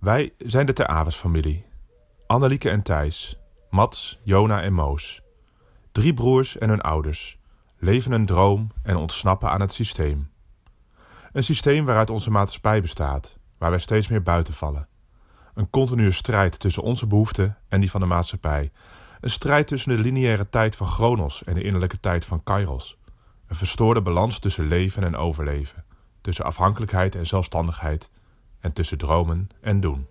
Wij zijn de Ter Aves-familie. Annelieke en Thijs, Mats, Jona en Moos. Drie broers en hun ouders. Leven een droom en ontsnappen aan het systeem. Een systeem waaruit onze maatschappij bestaat, waar wij steeds meer buiten vallen. Een continue strijd tussen onze behoeften en die van de maatschappij. Een strijd tussen de lineaire tijd van Chronos en de innerlijke tijd van Kairos. Een verstoorde balans tussen leven en overleven. Tussen afhankelijkheid en zelfstandigheid. En tussen dromen en doen.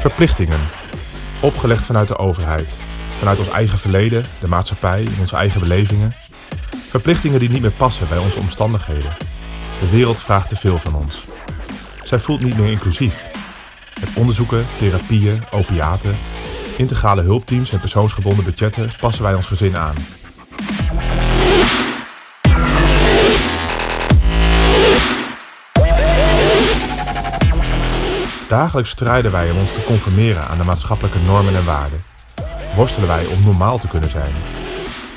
Verplichtingen. Opgelegd vanuit de overheid. Vanuit ons eigen verleden, de maatschappij, onze eigen belevingen. Verplichtingen die niet meer passen bij onze omstandigheden. De wereld vraagt te veel van ons. Zij voelt niet meer inclusief. Met onderzoeken, therapieën, opiaten, integrale hulpteams en persoonsgebonden budgetten passen wij ons gezin aan. Dagelijks strijden wij om ons te conformeren aan de maatschappelijke normen en waarden. Worstelen wij om normaal te kunnen zijn.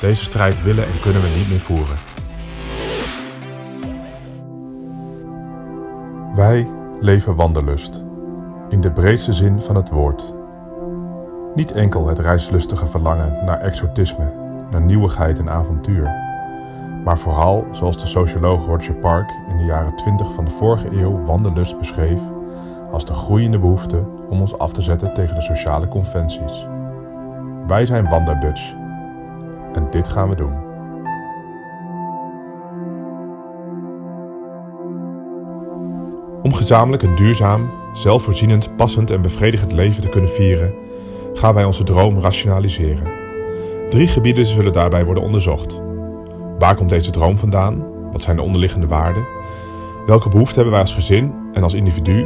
Deze strijd willen en kunnen we niet meer voeren. Wij leven wandelust. In de breedste zin van het woord. Niet enkel het reislustige verlangen naar exotisme, naar nieuwigheid en avontuur. Maar vooral, zoals de socioloog Roger Park in de jaren 20 van de vorige eeuw wandelust beschreef, als de groeiende behoefte om ons af te zetten tegen de sociale conventies. Wij zijn Wanderdutch en dit gaan we doen. Om gezamenlijk een duurzaam, zelfvoorzienend, passend en bevredigend leven te kunnen vieren, gaan wij onze droom rationaliseren. Drie gebieden zullen daarbij worden onderzocht. Waar komt deze droom vandaan? Wat zijn de onderliggende waarden? Welke behoeften hebben wij als gezin en als individu?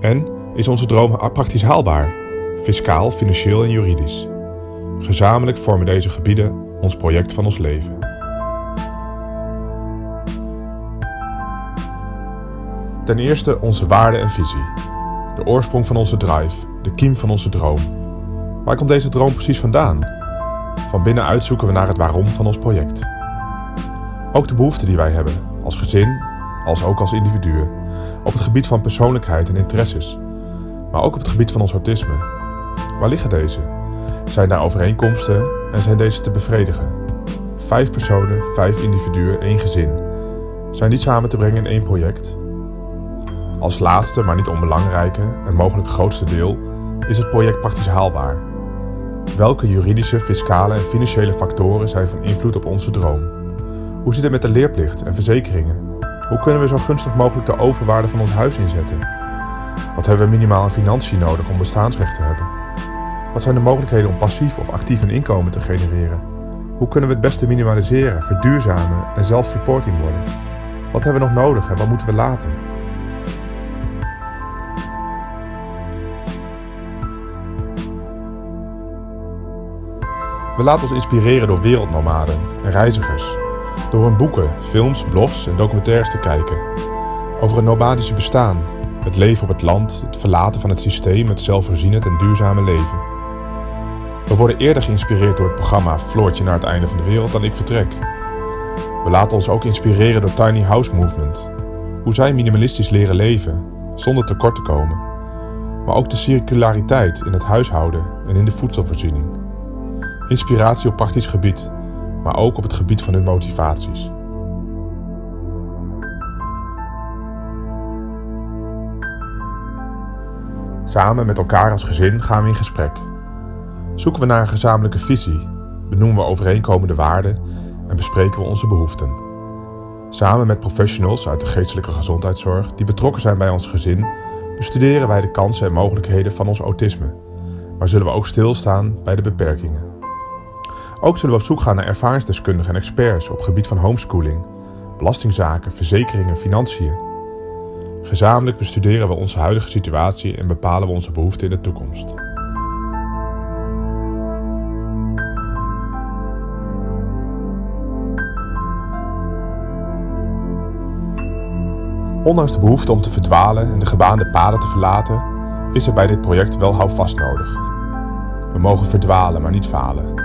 En is onze droom praktisch haalbaar? Fiscaal, financieel en juridisch. Gezamenlijk vormen deze gebieden ons project van ons leven. Ten eerste onze waarde en visie. De oorsprong van onze drive, de kiem van onze droom. Waar komt deze droom precies vandaan? Van binnenuit zoeken we naar het waarom van ons project. Ook de behoeften die wij hebben, als gezin, als ook als individuen, op het gebied van persoonlijkheid en interesses, maar ook op het gebied van ons autisme. Waar liggen deze? Zijn daar overeenkomsten en zijn deze te bevredigen? Vijf personen, vijf individuen, één gezin. Zijn die samen te brengen in één project? Als laatste, maar niet onbelangrijke en mogelijk grootste deel, is het project praktisch haalbaar. Welke juridische, fiscale en financiële factoren zijn van invloed op onze droom? Hoe zit het met de leerplicht en verzekeringen? Hoe kunnen we zo gunstig mogelijk de overwaarde van ons huis inzetten? Wat hebben we minimaal aan financiën nodig om bestaansrecht te hebben? Wat zijn de mogelijkheden om passief of actief een inkomen te genereren? Hoe kunnen we het beste minimaliseren, verduurzamen en zelf-supporting worden? Wat hebben we nog nodig en wat moeten we laten? We laten ons inspireren door wereldnomaden en reizigers. Door hun boeken, films, blogs en documentaires te kijken. Over het nomadische bestaan, het leven op het land, het verlaten van het systeem, het zelfvoorzienend en duurzame leven. We worden eerder geïnspireerd door het programma Floortje naar het einde van de wereld dan ik vertrek. We laten ons ook inspireren door Tiny House Movement. Hoe zij minimalistisch leren leven, zonder tekort te komen. Maar ook de circulariteit in het huishouden en in de voedselvoorziening. Inspiratie op praktisch gebied, maar ook op het gebied van hun motivaties. Samen met elkaar als gezin gaan we in gesprek. Zoeken we naar een gezamenlijke visie, benoemen we overeenkomende waarden en bespreken we onze behoeften. Samen met professionals uit de geestelijke gezondheidszorg die betrokken zijn bij ons gezin, bestuderen wij de kansen en mogelijkheden van ons autisme, maar zullen we ook stilstaan bij de beperkingen. Ook zullen we op zoek gaan naar ervaringsdeskundigen en experts op gebied van homeschooling, belastingzaken, verzekeringen en financiën. Gezamenlijk bestuderen we onze huidige situatie en bepalen we onze behoeften in de toekomst. Ondanks de behoefte om te verdwalen en de gebaande paden te verlaten, is er bij dit project wel houvast nodig. We mogen verdwalen, maar niet falen.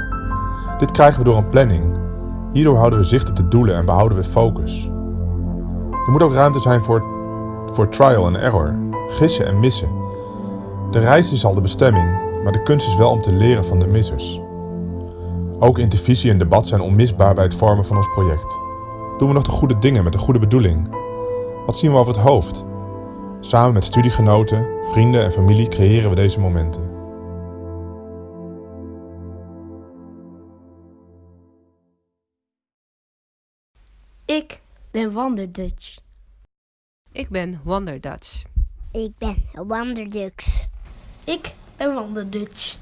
Dit krijgen we door een planning. Hierdoor houden we zicht op de doelen en behouden we focus. Er moet ook ruimte zijn voor, voor trial en error, gissen en missen. De reis is al de bestemming, maar de kunst is wel om te leren van de missers. Ook intervisie en debat zijn onmisbaar bij het vormen van ons project. Doen we nog de goede dingen met de goede bedoeling? Wat zien we over het hoofd? Samen met studiegenoten, vrienden en familie creëren we deze momenten. Ben Wanderdutch. Ik ben Wonder Dutch. Ik ben Wanderdux. Ik ben Wanderdutch.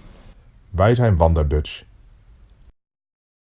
Wij zijn Wander Dutch